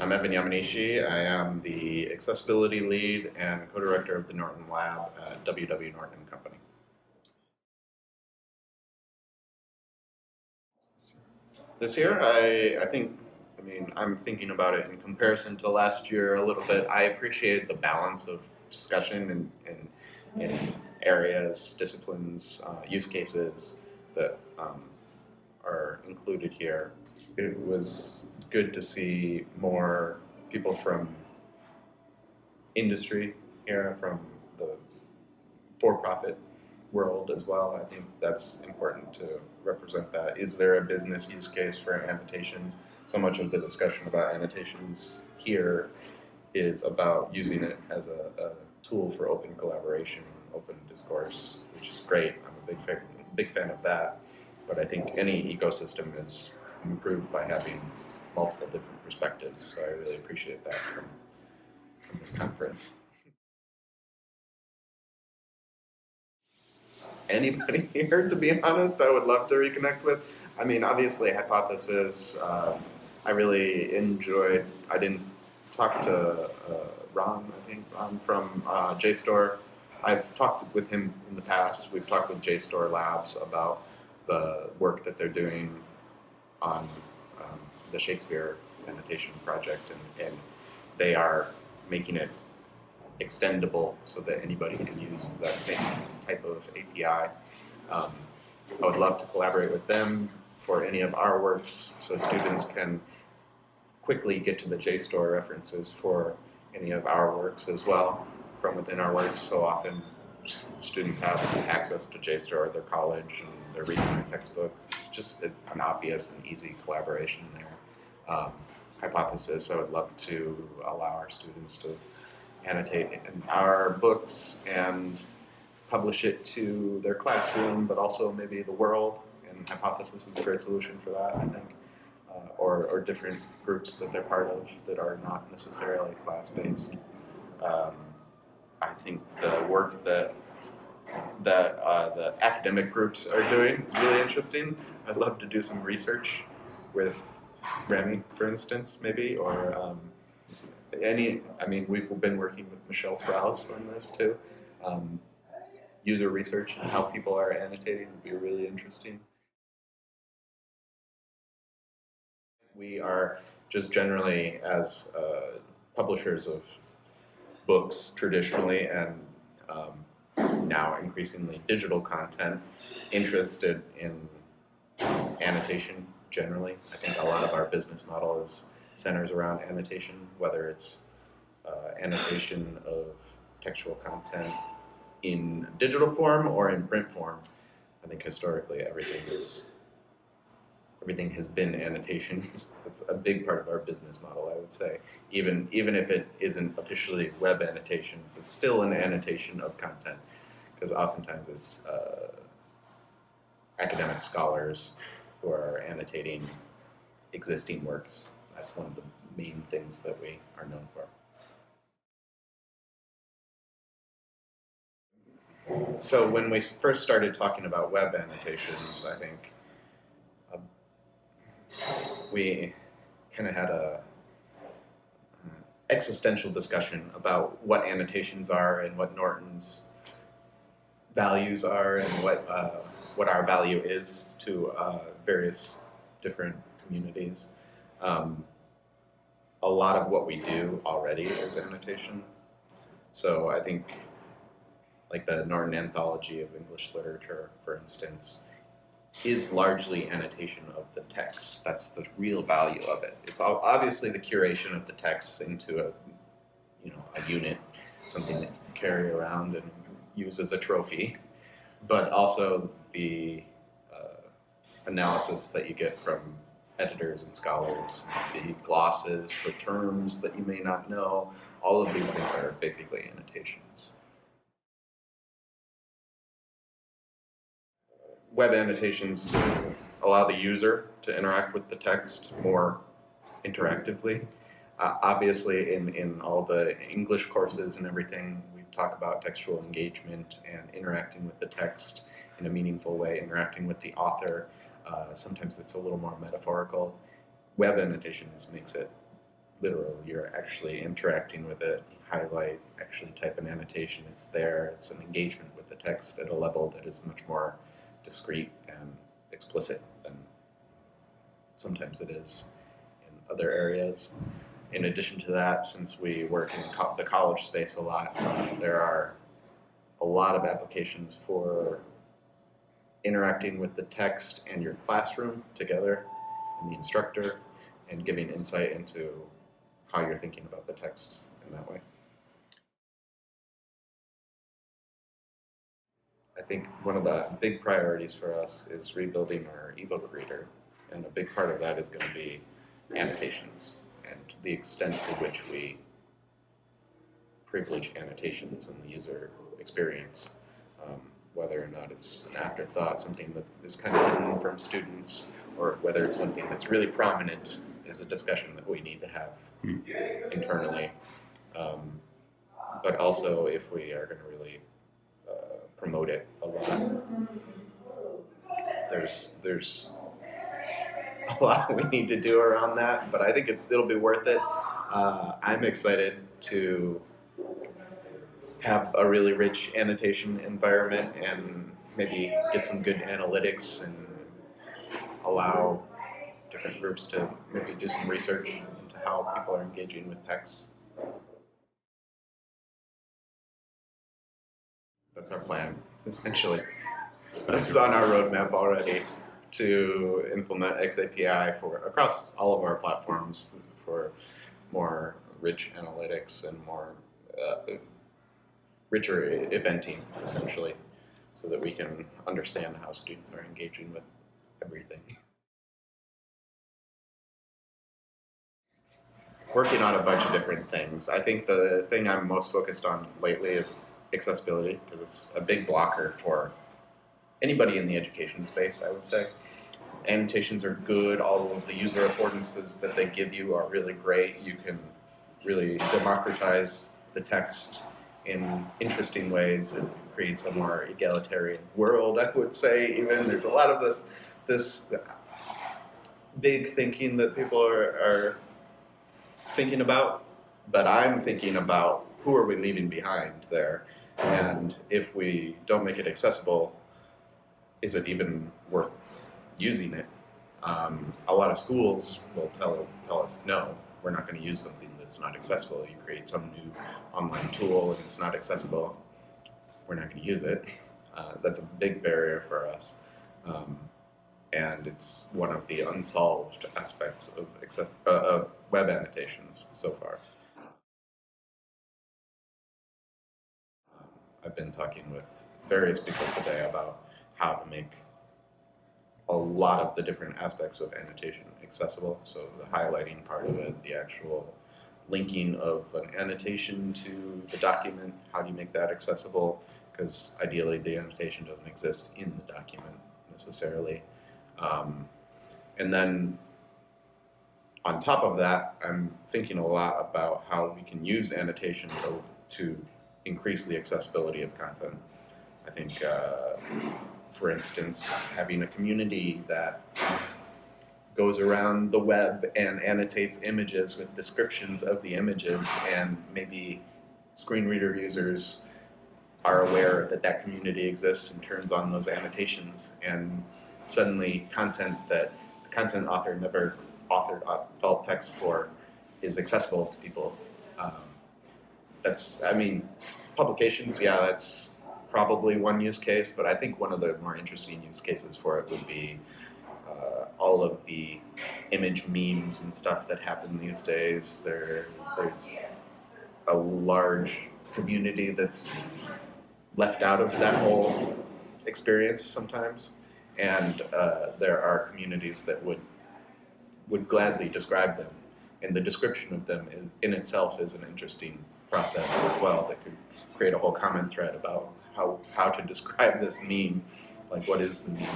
I'm Evan Yamanishi. I am the accessibility lead and co-director of the Norton Lab at WW Norton Company. This year, I, I think, I mean, I'm thinking about it in comparison to last year a little bit. I appreciate the balance of discussion in, in, in areas, disciplines, uh, use cases that um, are included here. It was good to see more people from industry here, from the for-profit world as well. I think that's important to represent that. Is there a business use case for annotations? So much of the discussion about annotations here is about using it as a, a tool for open collaboration, open discourse, which is great. I'm a big fan, big fan of that. But I think any ecosystem is improved by having multiple different perspectives. So I really appreciate that from, from this conference. Anybody here, to be honest, I would love to reconnect with. I mean, obviously, Hypothesis, uh, I really enjoyed, I didn't talk to uh, Ron, I think, Ron from uh, JSTOR. I've talked with him in the past. We've talked with JSTOR Labs about the work that they're doing on um, the Shakespeare annotation project, and, and they are making it extendable so that anybody can use that same type of API. Um, I would love to collaborate with them for any of our works so students can quickly get to the JSTOR references for any of our works as well from within our works. So often students have access to JSTOR at their college and they're reading their textbooks. It's just an obvious and easy collaboration there. Um, hypothesis, I would love to allow our students to annotate in our books and publish it to their classroom, but also maybe the world. And Hypothesis is a great solution for that, I think. Uh, or, or different groups that they're part of that are not necessarily class-based. Um, I think the work that that uh, the academic groups are doing is really interesting. I'd love to do some research with Remi, for instance, maybe, or um, any, I mean, we've been working with Michelle Sprouse on this too. Um, user research and how people are annotating would be really interesting. We are just generally, as uh, publishers of books traditionally and um, now increasingly digital content interested in annotation generally. I think a lot of our business model is centers around annotation, whether it's uh, annotation of textual content in digital form or in print form. I think historically everything is everything has been annotations. That's a big part of our business model, I would say. Even, even if it isn't officially web annotations, it's still an annotation of content because oftentimes it's uh, academic scholars who are annotating existing works. That's one of the main things that we are known for. So when we first started talking about web annotations, I think we kind of had a uh, existential discussion about what annotations are and what Norton's values are and what uh, what our value is to uh, various different communities. Um, a lot of what we do already is annotation. So I think like the Norton Anthology of English Literature, for instance, is largely annotation of the text. That's the real value of it. It's obviously the curation of the text into a, you know, a unit, something that you carry around and use as a trophy, but also the uh, analysis that you get from editors and scholars, the glosses for terms that you may not know. All of these things are basically annotations. Web annotations to allow the user to interact with the text more interactively. Uh, obviously, in, in all the English courses and everything, we talk about textual engagement and interacting with the text in a meaningful way, interacting with the author. Uh, sometimes it's a little more metaphorical. Web annotations makes it literal. You're actually interacting with it. You highlight, actually type an annotation. It's there. It's an engagement with the text at a level that is much more discrete and explicit than sometimes it is in other areas. In addition to that, since we work in co the college space a lot, uh, there are a lot of applications for interacting with the text and your classroom together and the instructor and giving insight into how you're thinking about the text in that way. I think one of the big priorities for us is rebuilding our ebook reader, and a big part of that is going to be annotations and the extent to which we privilege annotations in the user experience, um, whether or not it's an afterthought, something that is kind of hidden from students, or whether it's something that's really prominent is a discussion that we need to have Hmm. internally. Um, but also, if we are going to really promote it a lot, there's there's a lot we need to do around that. But I think it, it'll be worth it. Uh, I'm excited to have a really rich annotation environment and maybe get some good analytics and allow different groups to maybe do some research into how people are engaging with text. That's our plan, essentially. It's on our roadmap already to implement XAPI for across all of our platforms for more rich analytics and more uh, richer eventing, essentially, so that we can understand how students are engaging with everything. Working on a bunch of different things. I think the thing I'm most focused on lately is accessibility because it's a big blocker for anybody in the education space, I would say. Annotations are good, all of the user affordances that they give you are really great. You can really democratize the text in interesting ways. It creates a more egalitarian world, I would say. Even there's a lot of this this big thinking that people are, are thinking about, but I'm thinking about who are we leaving behind there, and if we don't make it accessible, is it even worth using it? Um, a lot of schools will tell tell us no, we're not going to use something that's not accessible. You create some new online tool and it's not accessible, we're not going to use it. Uh, that's a big barrier for us. Um, and it's one of the unsolved aspects of, uh, of web annotations so far. I've been talking with various people today about how to make a lot of the different aspects of annotation accessible. So the highlighting part of it, the actual linking of an annotation to the document, how do you make that accessible? Because ideally the annotation doesn't exist in the document necessarily. Um, and then on top of that, I'm thinking a lot about how we can use annotation to, to increase the accessibility of content. I think, uh, for instance, having a community that goes around the web and annotates images with descriptions of the images, and maybe screen reader users are aware that that community exists and turns on those annotations, and suddenly content that the content author never authored alt text for is accessible to people. Um, that's, I mean, publications, yeah, that's probably one use case, but I think one of the more interesting use cases for it would be uh, all of the image memes and stuff that happen these days. There, there's a large community that's left out of that whole experience sometimes, and uh, there are communities that would would gladly describe them, and the description of them in, in itself is an interesting process as well that could create a whole comment thread about how how to describe this meme, like what is the meme.